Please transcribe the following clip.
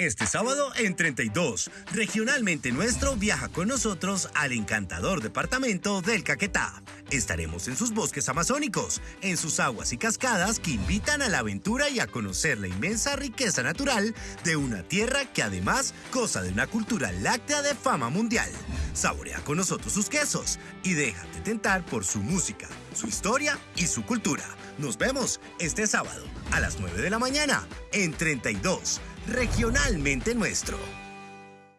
Este sábado en 32, regionalmente nuestro viaja con nosotros al encantador departamento del Caquetá. Estaremos en sus bosques amazónicos, en sus aguas y cascadas que invitan a la aventura y a conocer la inmensa riqueza natural de una tierra que además goza de una cultura láctea de fama mundial. Saborea con nosotros sus quesos y déjate tentar por su música, su historia y su cultura. Nos vemos este sábado a las 9 de la mañana en 32 regionalmente nuestro.